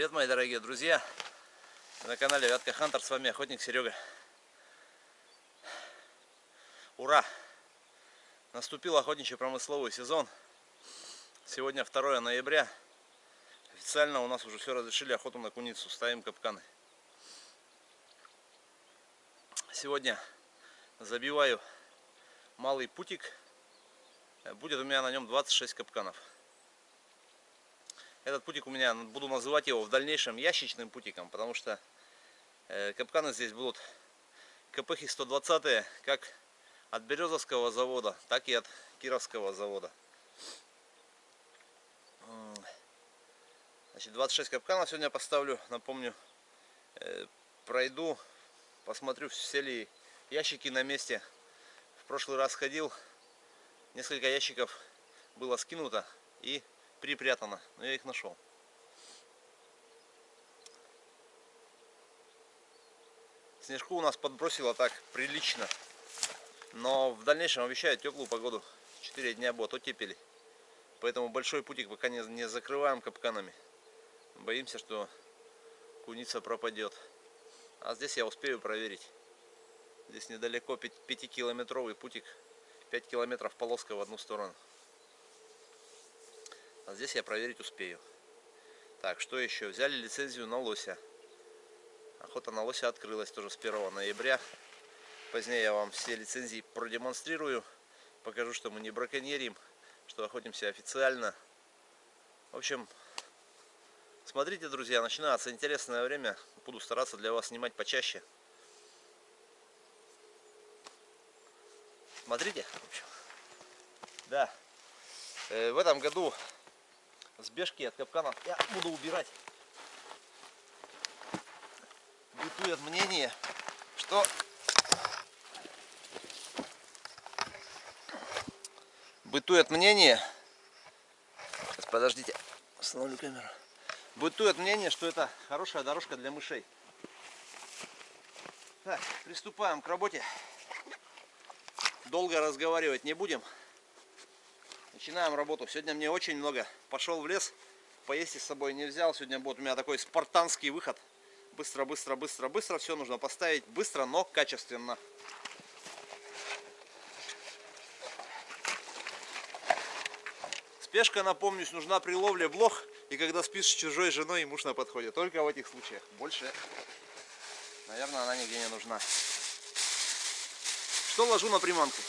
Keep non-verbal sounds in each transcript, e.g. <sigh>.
Привет, мои дорогие друзья! На канале Вятка Хантер, с вами охотник Серега. Ура! Наступил охотничий промысловый сезон. Сегодня 2 ноября. Официально у нас уже все разрешили охоту на куницу. Ставим капканы. Сегодня забиваю малый путик. Будет у меня на нем 26 капканов. Этот путик у меня, буду называть его в дальнейшем ящичным путиком, потому что э, капканы здесь будут КПХи 120 как от Березовского завода, так и от Кировского завода. Значит, 26 капканов сегодня поставлю, напомню, э, пройду, посмотрю, все ли ящики на месте. В прошлый раз ходил, несколько ящиков было скинуто и припрятано, но я их нашел. Снежку у нас подбросило так прилично. Но в дальнейшем обещают теплую погоду. 4 дня будет оттепели. Поэтому большой путик пока не, не закрываем капканами. Боимся, что куница пропадет. А здесь я успею проверить. Здесь недалеко 5-километровый путик. 5 километров полоска в одну сторону. А здесь я проверить успею. Так, что еще? Взяли лицензию на лося. Охота на лося открылась тоже с 1 ноября. Позднее я вам все лицензии продемонстрирую. Покажу, что мы не браконьерим, что охотимся официально. В общем, смотрите, друзья, начинается интересное время. Буду стараться для вас снимать почаще. Смотрите, в общем. Да. Э, в этом году сбежки от капканов я буду убирать. Бытует мнение, что бытует мнение, сейчас подождите, остановлю камеру, бытует мнение, что это хорошая дорожка для мышей. Так, приступаем к работе. Долго разговаривать не будем. Начинаем работу. Сегодня мне очень много. Пошел в лес, поесть с собой не взял. Сегодня будет у меня такой спартанский выход. Быстро, быстро, быстро, быстро. Все нужно поставить быстро, но качественно. Спешка, напомнюсь, нужна при ловле блох и когда спишь с чужой женой и муж на подходе. Только в этих случаях. Больше, наверное, она нигде не нужна. Что ложу на приманку?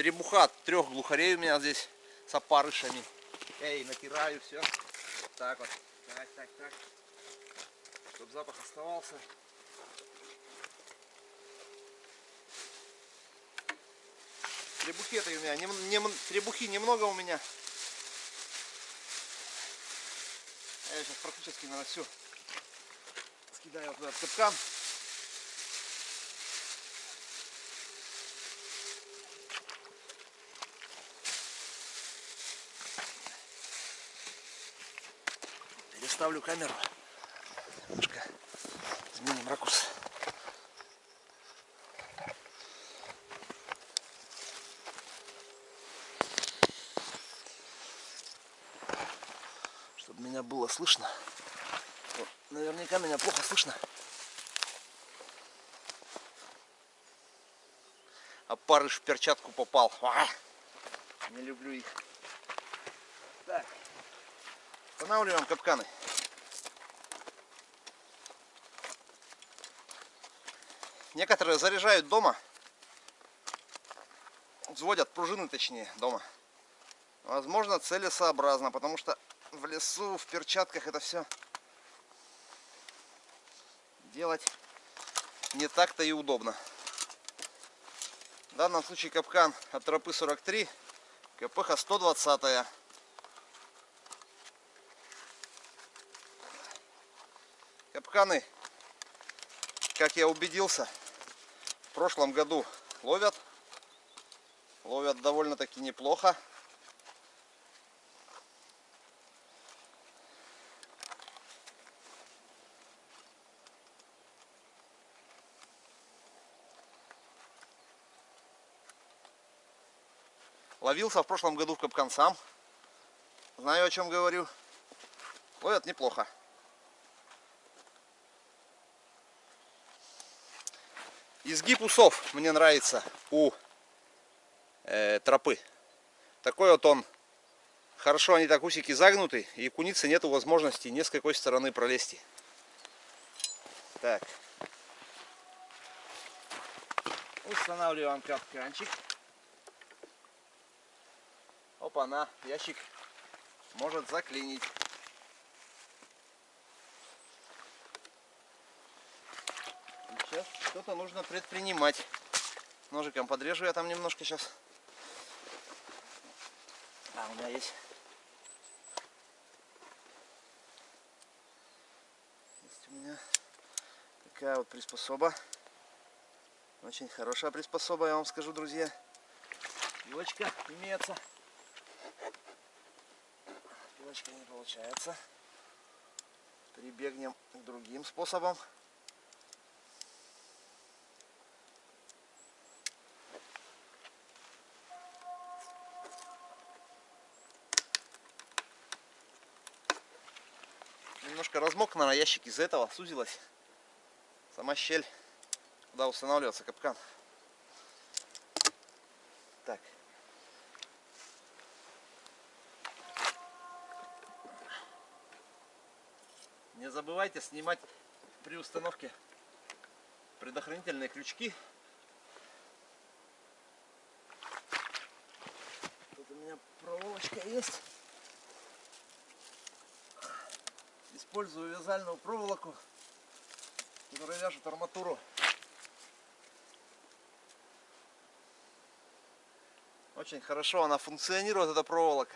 Требуха трех глухарей у меня здесь с опарышами. Эй, натираю все. Так вот. Так, так, так. Чтобы запах оставался. Требухи-то у меня, не, не, требухи немного у меня. Я сейчас практически на все скидаю вот этот капкан. Ставлю камеру. Немножко изменим ракурс. Чтобы меня было слышно. Наверняка меня плохо слышно. А парыш в перчатку попал. А! Не люблю их. Так. Устанавливаем капканы. Некоторые заряжают дома. Взводят пружины, точнее, дома. Возможно, целесообразно, потому что в лесу, в перчатках это все делать не так-то и удобно. В данном случае капкан от тропы 43, КПХ 120. -я. Капканы, как я убедился, в прошлом году ловят. Ловят довольно-таки неплохо. Ловился в прошлом году в капкан сам. Знаю, о чем говорю. Ловят неплохо. Изгиб усов мне нравится у э, тропы. Такой вот он. Хорошо они так усики загнуты, и куницы нету возможности ни с какой стороны пролезти. Так. Устанавливаем капканчик. Опа-на, ящик может заклинить. Сейчас что-то нужно предпринимать. Ножиком подрежу я там немножко сейчас. А, у меня есть. Есть у меня такая вот приспособа. Очень хорошая приспособа, я вам скажу, друзья. Пилочка имеется. Пилочка не получается. Прибегнем к другим способам. Немножко размок на ящик из-за этого сузилась сама щель, куда устанавливается капкан. Так. Не забывайте снимать при установке предохранительные крючки. Тут у меня проволочка есть. Использую вязальную проволоку, которая вяжет арматуру. Очень хорошо она функционирует, эта проволока.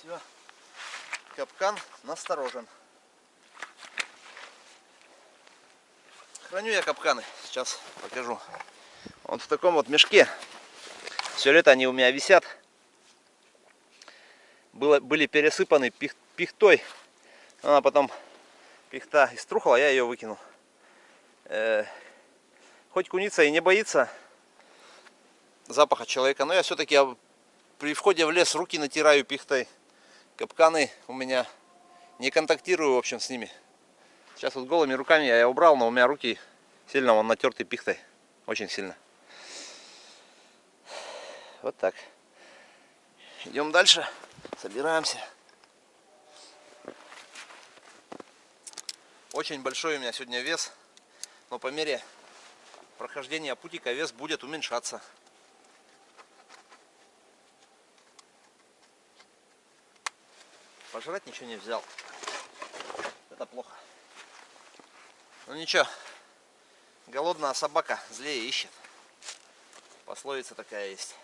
Все. Капкан насторожен. Храню я капканы. Сейчас покажу. Вот в таком вот мешке. Все лето они у меня висят. Было, были пересыпаны пих, пихтой. Она потом пихта иструхала, я ее выкинул. Э, хоть куница и не боится запаха человека, но я все-таки при входе в лес руки натираю пихтой. Капканы у меня не контактирую, в общем, с ними. Сейчас вот голыми руками я убрал, но у меня руки сильно он натертый пихтой. Очень сильно. Вот так. Идем дальше. Собираемся. Очень большой у меня сегодня вес. Но по мере прохождения путика вес будет уменьшаться. Пожрать ничего не взял. Это плохо. Ну ничего. Голодная собака злее ищет. Пословица такая есть.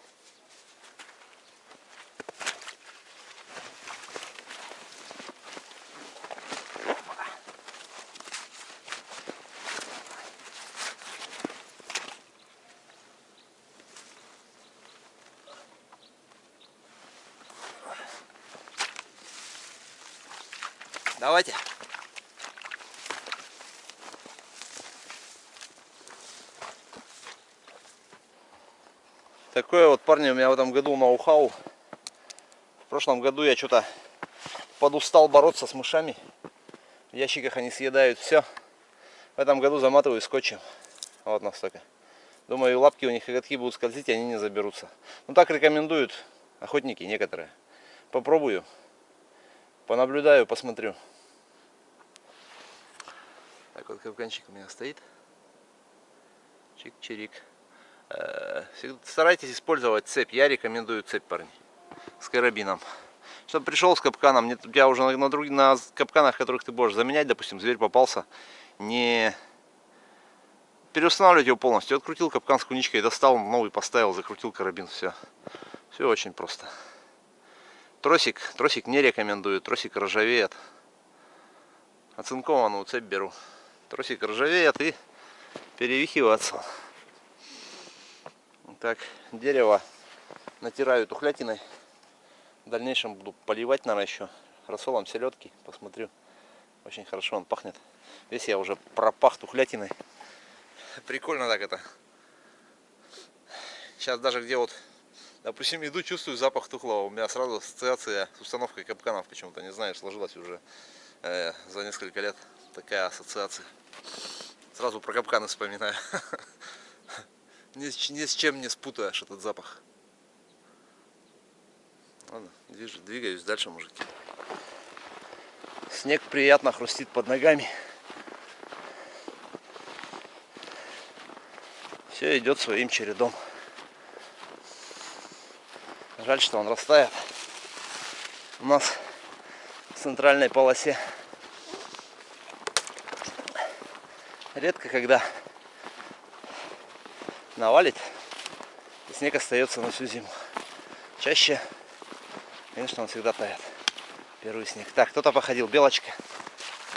Давайте. Такое вот, парни, у меня в этом году ноу-хау. В прошлом году я что-то подустал бороться с мышами. В ящиках они съедают все. В этом году заматываю скотчем. Вот настолько. Думаю, лапки у них коготки будут скользить, и они не заберутся. Ну так рекомендуют охотники некоторые. Попробую. Понаблюдаю, посмотрю. Так вот капканчик у меня стоит. Чик-чирик. Э, старайтесь использовать цепь. Я рекомендую цепь, парни. С карабином. Чтобы пришел с капканом, у тебя уже на, друг, на капканах, которых ты будешь заменять, допустим, зверь попался, не переустанавливать его полностью. Открутил капкан с куничкой, достал, новый поставил, закрутил карабин, все. Все очень просто. Тросик, тросик не рекомендую, тросик ржавеет. Оцинкованную цепь беру. Тросик ржавеет и перевихиваться. Так, дерево натираю тухлятиной. В дальнейшем буду поливать, наверное, еще рассолом селедки. Посмотрю. Очень хорошо он пахнет. Весь я уже пропах тухлятиной. Прикольно так это. Сейчас даже где вот, допустим, иду, чувствую запах тухлого. У меня сразу ассоциация с установкой капканов почему-то, не знаю, сложилась уже э, за несколько лет такая ассоциация. Сразу про капканы вспоминаю. <laughs> Ни, ни с чем не спутаешь этот запах. Ладно, движу, двигаюсь дальше, мужики. Снег приятно хрустит под ногами. Все идет своим чередом. Жаль, что он растает. У нас в центральной полосе редко когда навалит, и снег остается на всю зиму. Чаще, конечно, он всегда тает. Первый снег. Так, кто-то походил. Белочка.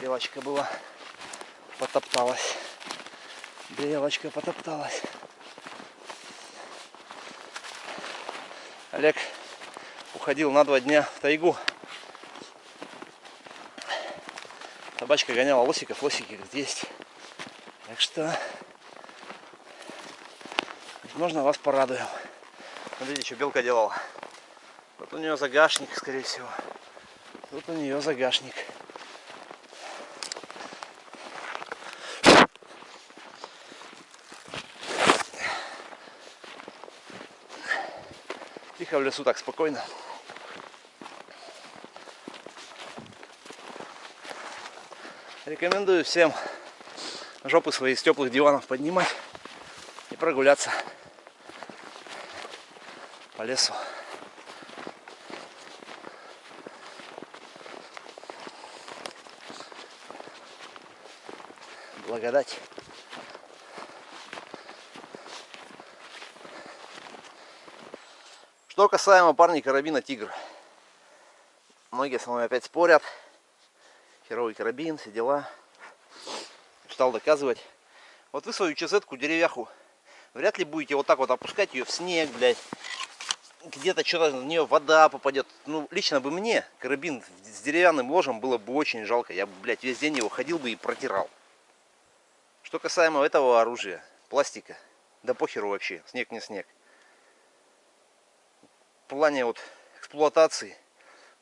Белочка была. Потопталась. Белочка потопталась. Олег уходил на два дня в тайгу. Собачка гоняла лосиков, лосики говорит, есть. Так что, возможно, вас порадуем. Смотрите, что белка делала. Вот у нее загашник, скорее всего. Тут у нее загашник. Тихо в лесу, так спокойно. Рекомендую всем жопы свои из теплых диванов поднимать и прогуляться по лесу. Благодать. Что касаемо парней карабина Тигр. Многие со мной опять спорят. Херовый карабин, все дела стал доказывать. Вот вы свою чесетку деревяху вряд ли будете вот так вот опускать ее в снег, блядь. Где-то что-то в нее вода попадет. Ну, лично бы мне карабин с деревянным ложем было бы очень жалко. Я бы, блядь, весь день его ходил бы и протирал. Что касаемо этого оружия, пластика, да похеру вообще, снег не снег. В плане вот эксплуатации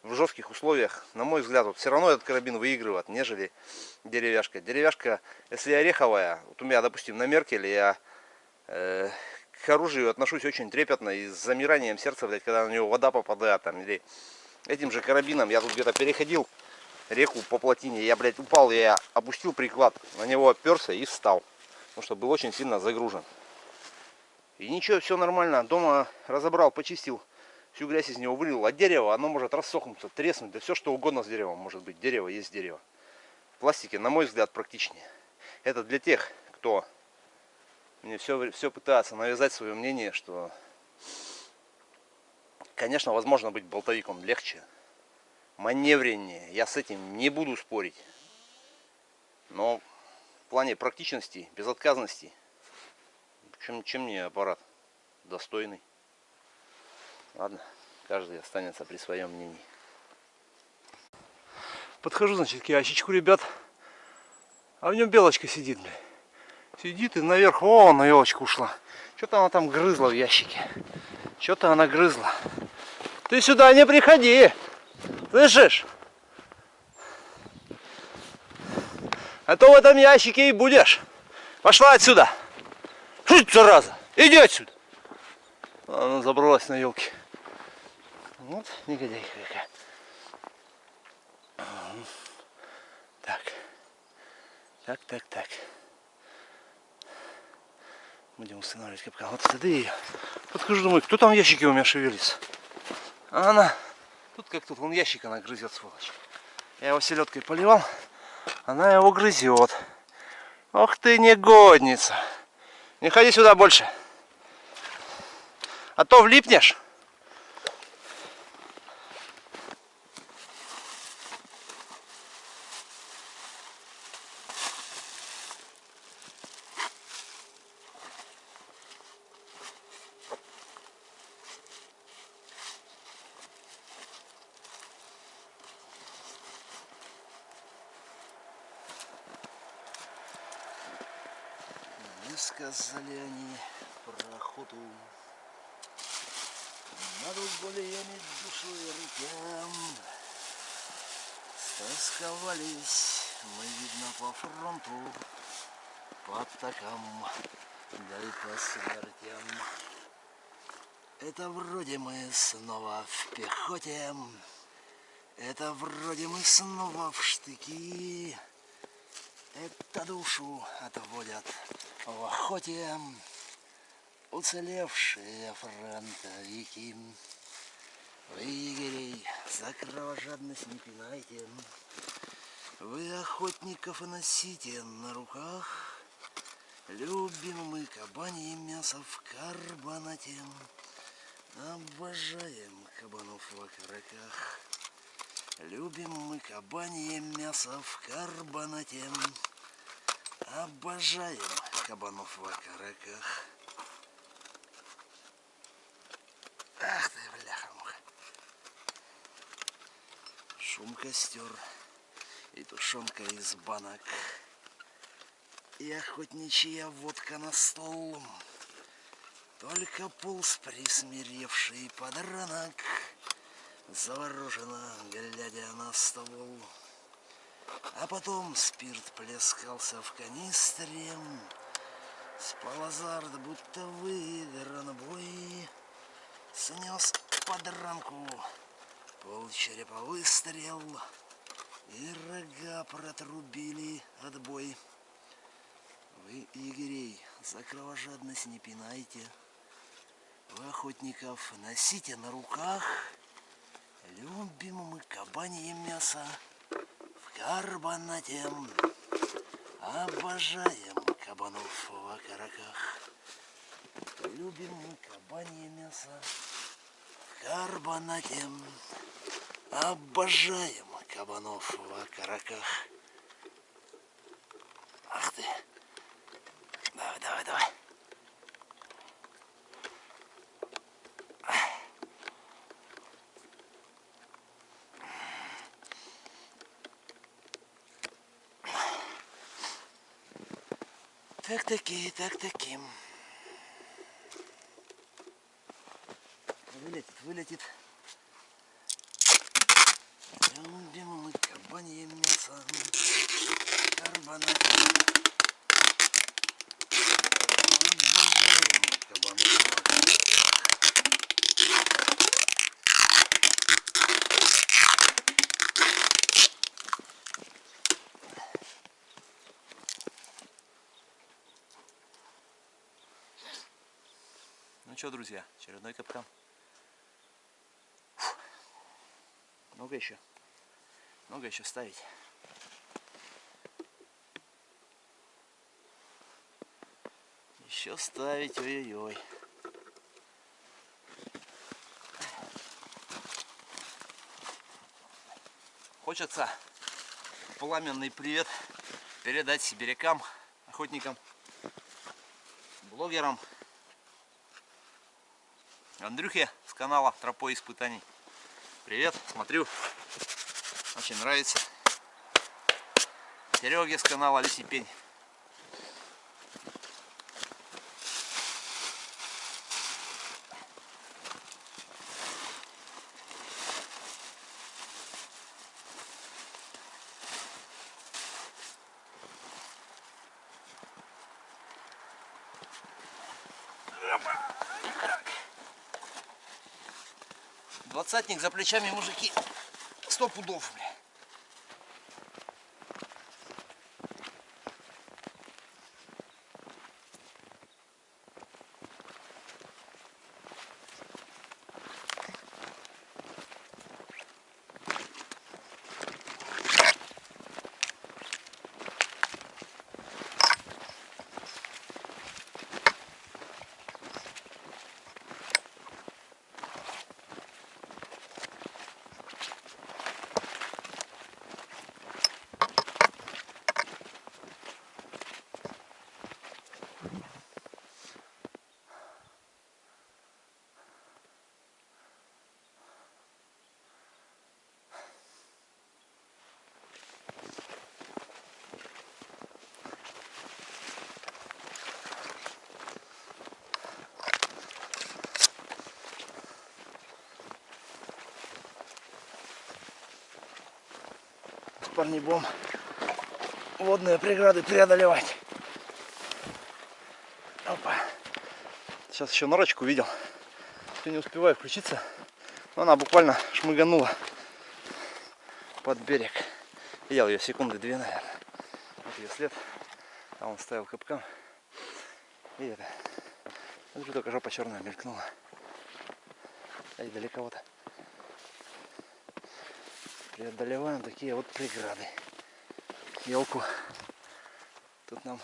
в жестких условиях, на мой взгляд, вот все равно этот карабин выигрывает, нежели деревяшка. Деревяшка, если ореховая, вот у меня, допустим, на Меркеле я э, к оружию отношусь очень трепетно и с замиранием сердца, блядь, когда на него вода попадает, там, или этим же карабином, я тут где-то переходил реку по плотине, я, блядь, упал, я опустил приклад, на него оперся и встал, потому что был очень сильно загружен. И ничего, все нормально, дома разобрал, почистил, всю грязь из него вылил, а дерево, оно может рассохнуться, треснуть, да все что угодно с деревом может быть. Дерево есть дерево. В пластике, на мой взгляд, практичнее. Это для тех, кто мне все, все пытается навязать свое мнение, что, конечно, возможно быть болтовиком легче, маневреннее. Я с этим не буду спорить. Но в плане практичности, безотказности, чем, чем мне аппарат достойный. Ладно, каждый останется при своем мнении. Подхожу, значит, к ящичку, ребят. А в нем белочка сидит, бля. Сидит и наверх, о, на елочку ушла. Что-то она там грызла в ящике. Что-то она грызла. Ты сюда не приходи. Слышишь? А то в этом ящике и будешь. Пошла отсюда. Жуть, зараза. Иди отсюда. Она забралась на елке. Вот негодяйка какая. Так. Так, так, так. Будем устанавливать капкан. Вот ее. Подхожу, думаю, кто там в ящике у меня шевелится? А она. Тут как тут, вон ящик она грызет, сволочь. Я его селедкой поливал. Она его грызет. Ох ты негодница. Не ходи сюда больше. А то влипнешь. Рассказали они про охоту Над угольями душой рукам Стосковались мы, видно, по фронту По атакам, да и по смертям Это вроде мы снова в пехоте Это вроде мы снова в штыки это душу отводят в охоте уцелевшие фронтовики. Вы, егерей, за кровожадность не пинайте. Вы охотников носите на руках. Любим мы кабанье мясо в карбонате. Обожаем кабанов в окороках. Любим мы кабанье мясо в карбонате. Обожаем кабанов в окороках. Ах ты, бляха-муха. Шум костер и тушенка из банок. И охотничья водка на стол. Только пулс присмиревший подранок завороженно глядя на ствол. А потом спирт плескался в канистре, Спал азарт, будто выигран бой, Снес подранку пол черепа выстрел, И рога протрубили отбой. Вы, егерей, за кровожадность не пинайте, Вы охотников носите на руках — Любим мы кабанье мясо в карбонате. Обожаем кабанов в окороках. Любим кабанье мясо в карбонате. Обожаем кабанов в окороках. Ах ты. Давай, давай, давай. Так таки, так Вылетит, вылетит. Любим мы кабанье мясо. Кабанов. Ну что, друзья, очередной капкан. Много еще. Много еще ставить. Еще ставить, ой-ой-ой. Хочется пламенный привет передать сибирякам, охотникам, блогерам, Андрюхе с канала Тропой испытаний. Привет, смотрю, очень нравится. Сереге с канала Лисипень. Двадцатник за плечами, мужики. Сто пудов, бля. Парни, будем водные преграды преодолевать. Опа. Сейчас еще норочку видел. Все не успеваю включиться. Но она буквально шмыганула под берег. Видел ее секунды две, наверное. Вот ее след. Там он ставил капкан. И это. Смотрю, только жопа черная мелькнула. Ай, далековато. Преодолеваем такие вот преграды. Елку. Тут нам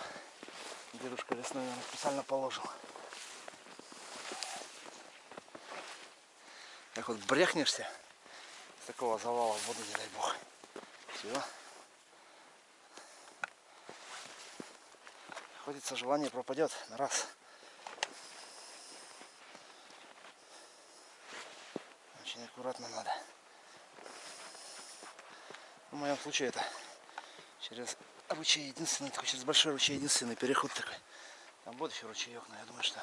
дедушка лесной наверное, специально положил. Как вот брехнешься с такого завала в воду, не дай бог. Все. Ходится желание пропадет на раз. Очень аккуратно надо. В моем случае это через ручей единственный, такой через большой ручей единственный переход такой. Там будет еще ручеек, но я думаю, что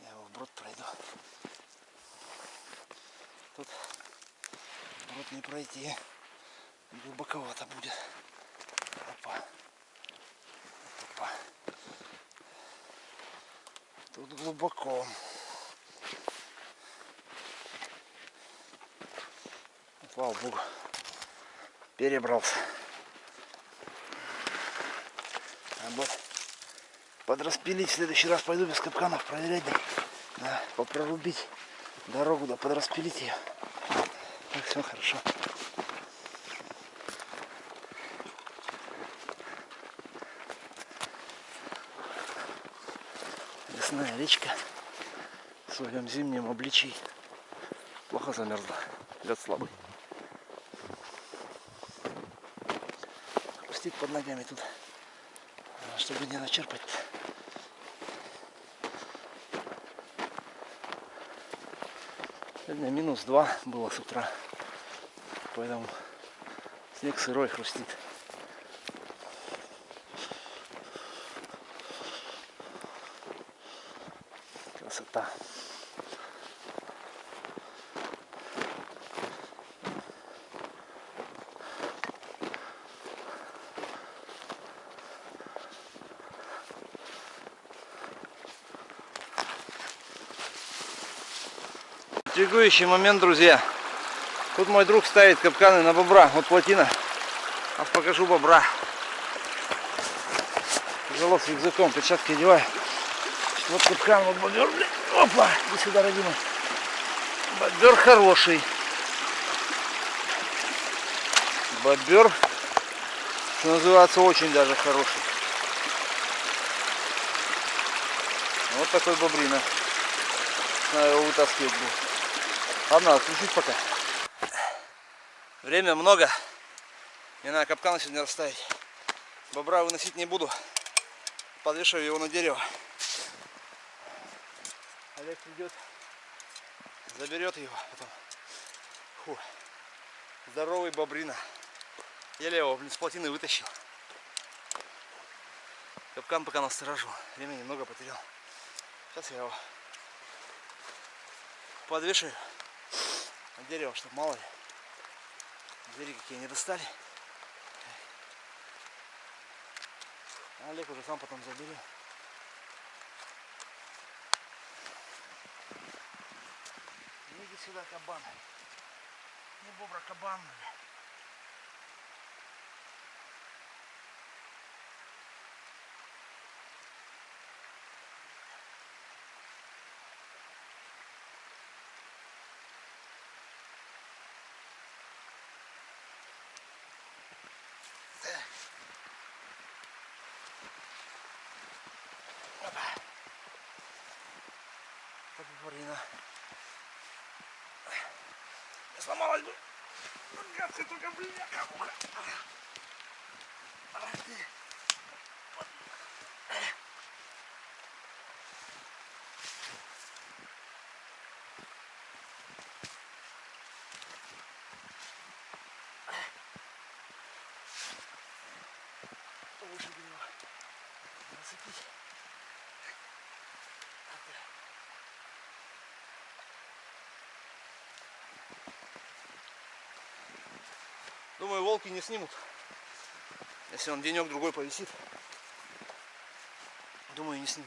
я его вброд пройду. Тут вброд не пройти. Глубоковато будет. Опа. Опа. Тут глубоко. Слава Богу. Перебрался. А вот подраспилить в следующий раз пойду без капканов проверять. Да, да попрорубить дорогу, да подраспилить ее. Так, все хорошо. Лесная речка в своем зимнем обличии плохо замерзла. Лед слабый. Хрустит под ногами тут, а, чтобы не начерпать. Сегодня минус 2 было с утра. Поэтому снег сырой хрустит. Интригующий момент, друзья. Тут мой друг ставит капканы на бобра. Вот плотина. А покажу бобра. Тяжело рюкзаком, перчатки одеваю. Вот капкан, вот бобер. Опа, иди сюда, родимый. Бобер хороший. Бобер, что называется, очень даже хороший. Вот такой бобрина. Надо его вытаскивать будет. Ладно, отключить пока. Время много. Мне надо капкан сегодня расставить. Бобра выносить не буду. Подвешиваю его на дерево. Олег придет, заберет его потом. Фу. Здоровый бобрина. Еле его, с плотины вытащил. Капкан пока насторожу. Времени немного потерял. Сейчас я его подвешиваю дерево, чтобы мало ли звери какие не достали. Олег уже сам потом заберет. Ну, иди сюда, кабан. Не бобра, кабан. Блин. Бобрина. Не сломалась бы. Гадкая только, бляха, муха. Ах ты. Вот. Выше бы его зацепить. Думаю, волки не снимут. Если он денек-другой повисит, думаю, не сниму.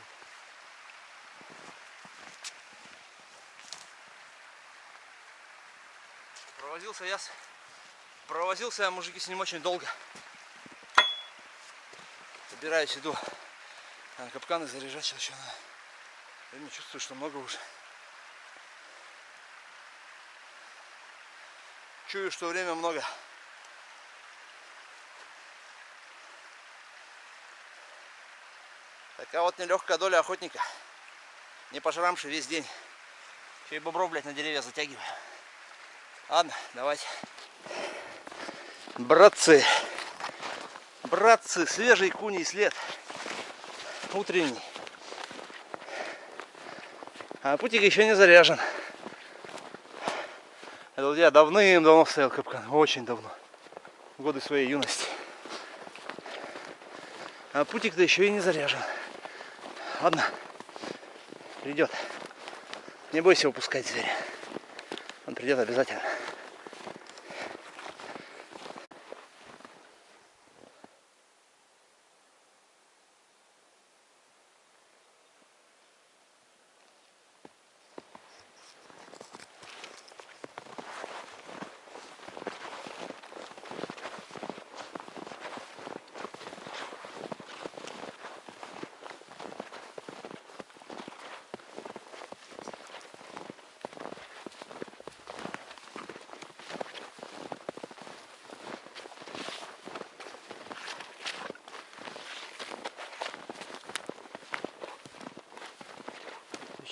Провозился я, провозился я, мужики, с ним очень долго. Собираюсь, иду капканы заряжать сейчас еще надо. Я не чувствую, что много уже. Чую, что время много. Такая вот нелегкая доля охотника. Не пожрамши весь день. Еще и бобров, блядь, на деревья затягиваю. Ладно, давайте. Братцы. Братцы, свежий куний след. Утренний. А путик еще не заряжен. Это я давным-давно стоял капкан. Очень давно. Годы своей юности. А путик-то еще и не заряжен. Ладно. Придет. Не бойся упускать зверя. Он придет обязательно.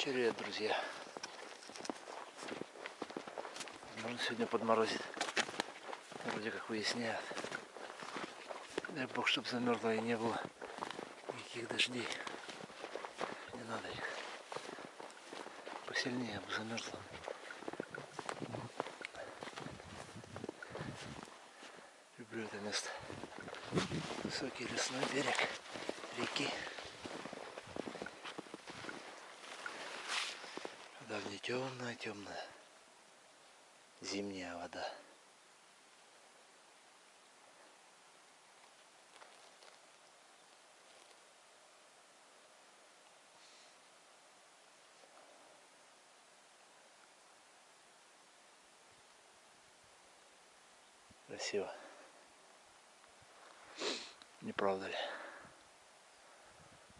Вечереет, друзья. Можно сегодня подморозит. Вроде как выясняют. Дай бог, чтобы замерзло и не было никаких дождей. Не надо их. Посильнее бы замерзло. Люблю это место. Высокий лесной берег реки. Давняя темная, темная зимняя вода. Красиво. Не правда ли?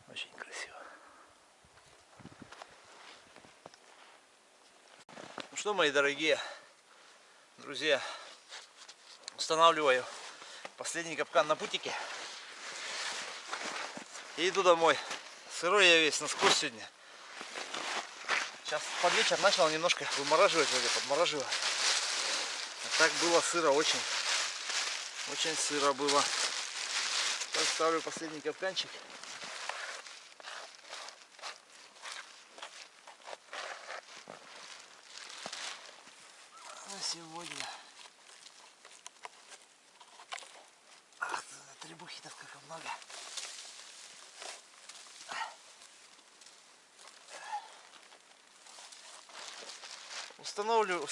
Очень красиво. Что, мои дорогие друзья, устанавливаю последний капкан на путике. И иду домой. Сырой я весь насквозь сегодня. Сейчас под вечер начал немножко вымораживать, вроде подмораживаю. А так было сыро очень. Очень сыро было. Сейчас ставлю последний капканчик. На сегодня. Ах, требухи-то как много.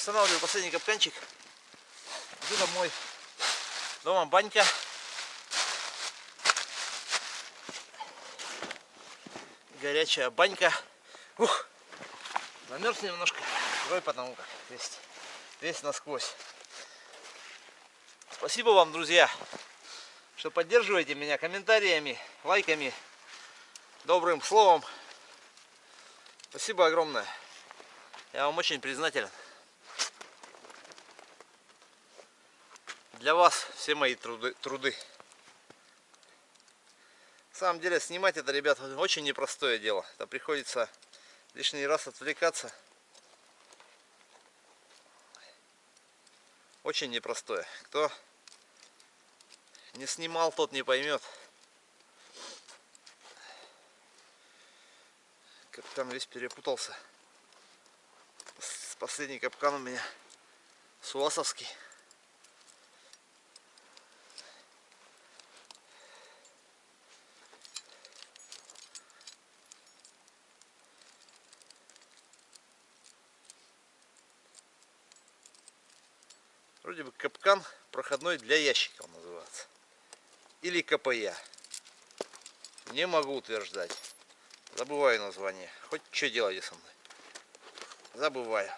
Устанавливаю, последний капканчик. Иду домой. Дома банька. Горячая банька. Ух, замерз немножко. Рой потому как весь, весь насквозь. Спасибо вам, друзья, что поддерживаете меня комментариями, лайками, добрым словом. Спасибо огромное. Я вам очень признателен. Для вас все мои труды. труды. На самом деле снимать это, ребят, очень непростое дело. Это приходится лишний раз отвлекаться. Очень непростое. Кто не снимал, тот не поймет. Капкан весь перепутался. Последний капкан у меня суасовский. Вроде бы капкан проходной для ящиков называется. или КПЯ. Не могу утверждать. Забываю название. Хоть что делаете со мной. Забываю.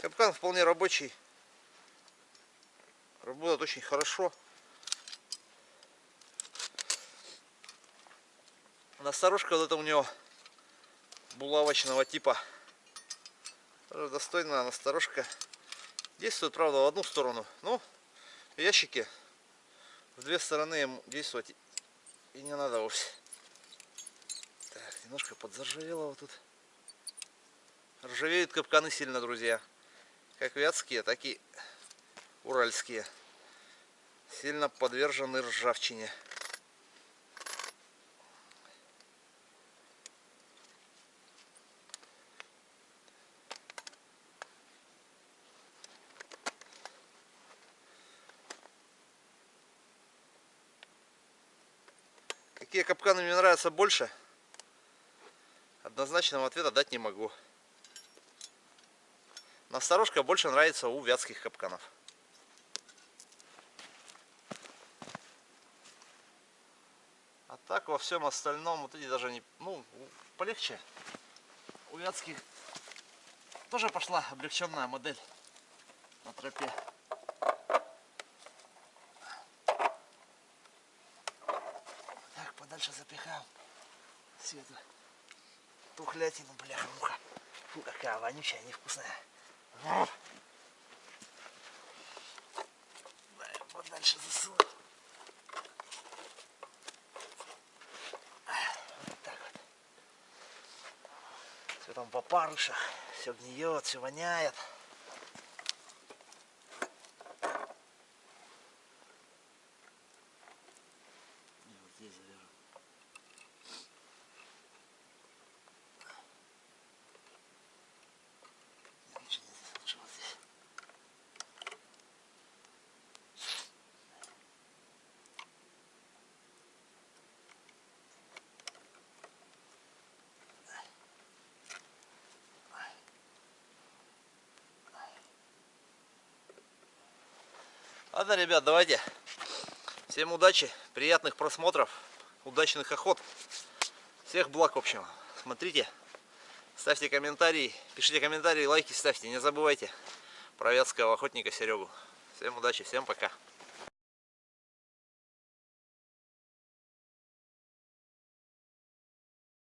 Капкан вполне рабочий. Работает очень хорошо. Насторожка вот это у него булавочного типа. Достойная насторожка. Действует, правда, в одну сторону. Ну, ящики в две стороны им действовать и не надо вовсе. Так, немножко подзаржавело вот тут. Ржавеют капканы сильно, друзья. Как вятские, так и уральские. Сильно подвержены ржавчине. Какие капканы мне нравятся больше? Однозначного ответа дать не могу. Насторожка больше нравится у вятских капканов. А так во всем остальном, вот эти даже не, ну, полегче. У вятских тоже пошла облегченная модель на тропе. Всю эту тухлятину, бляха-муха. Фу, какая вонючая, невкусная. Дай подальше засунуть. Вот так вот. Все там по парышах, все гниет, все воняет. Ладно, ребят, давайте. Всем удачи, приятных просмотров, удачных охот. Всех благ, в общем. Смотрите, ставьте комментарии, пишите комментарии, лайки ставьте. Не забывайте про вятского охотника Серегу. Всем удачи, всем пока.